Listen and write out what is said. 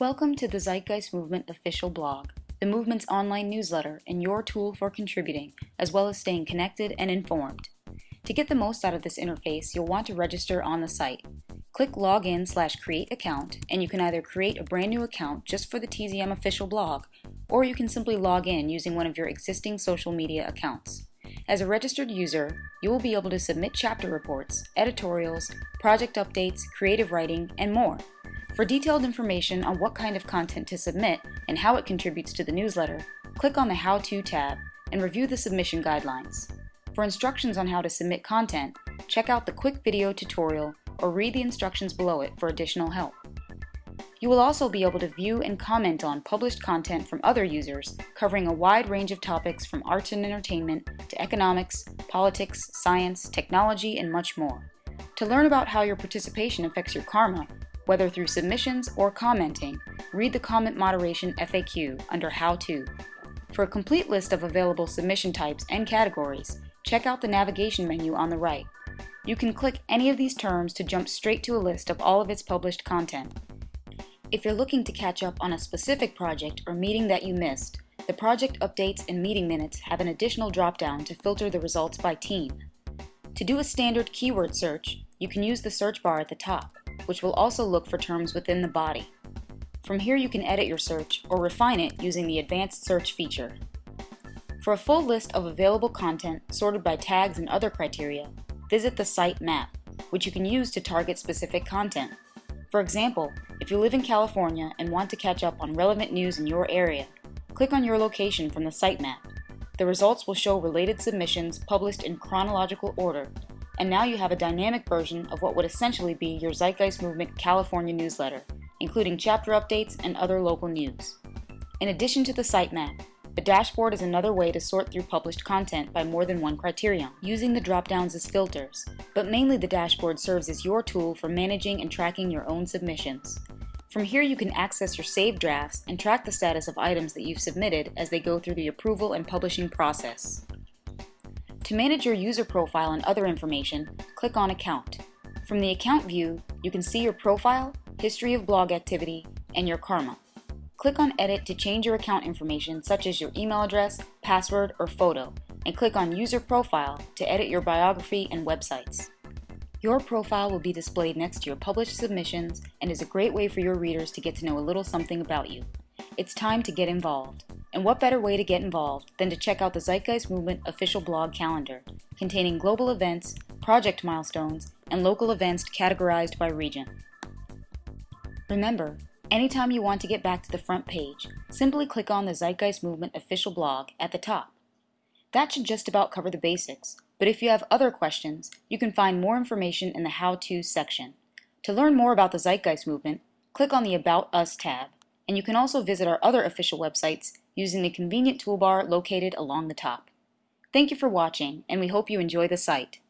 Welcome to the Zeitgeist Movement official blog, the movement's online newsletter and your tool for contributing, as well as staying connected and informed. To get the most out of this interface, you'll want to register on the site. Click Login slash Create Account, and you can either create a brand new account just for the TZM official blog, or you can simply log in using one of your existing social media accounts. As a registered user, you will be able to submit chapter reports, editorials, project updates, creative writing, and more. For detailed information on what kind of content to submit and how it contributes to the newsletter, click on the How To tab and review the submission guidelines. For instructions on how to submit content, check out the quick video tutorial or read the instructions below it for additional help. You will also be able to view and comment on published content from other users covering a wide range of topics from arts and entertainment to economics, politics, science, technology, and much more. To learn about how your participation affects your karma, whether through submissions or commenting, read the Comment Moderation FAQ under How To. For a complete list of available submission types and categories, check out the navigation menu on the right. You can click any of these terms to jump straight to a list of all of its published content. If you're looking to catch up on a specific project or meeting that you missed, the project updates and meeting minutes have an additional drop-down to filter the results by team. To do a standard keyword search, you can use the search bar at the top, which will also look for terms within the body. From here you can edit your search or refine it using the advanced search feature. For a full list of available content sorted by tags and other criteria, visit the site map, which you can use to target specific content. For example, if you live in California and want to catch up on relevant news in your area, click on your location from the sitemap. The results will show related submissions published in chronological order, and now you have a dynamic version of what would essentially be your Zeitgeist Movement California newsletter, including chapter updates and other local news. In addition to the sitemap, the dashboard is another way to sort through published content by more than one criterion, using the drop-downs as filters, but mainly the dashboard serves as your tool for managing and tracking your own submissions. From here you can access your saved drafts and track the status of items that you've submitted as they go through the approval and publishing process. To manage your user profile and other information, click on Account. From the Account view, you can see your profile, history of blog activity, and your karma. Click on Edit to change your account information such as your email address, password, or photo, and click on User Profile to edit your biography and websites. Your profile will be displayed next to your published submissions and is a great way for your readers to get to know a little something about you. It's time to get involved. And what better way to get involved than to check out the Zeitgeist Movement official blog calendar, containing global events, project milestones, and local events categorized by region. Remember, Anytime you want to get back to the front page, simply click on the Zeitgeist Movement official blog at the top. That should just about cover the basics, but if you have other questions, you can find more information in the How To section. To learn more about the Zeitgeist Movement, click on the About Us tab, and you can also visit our other official websites using the convenient toolbar located along the top. Thank you for watching, and we hope you enjoy the site.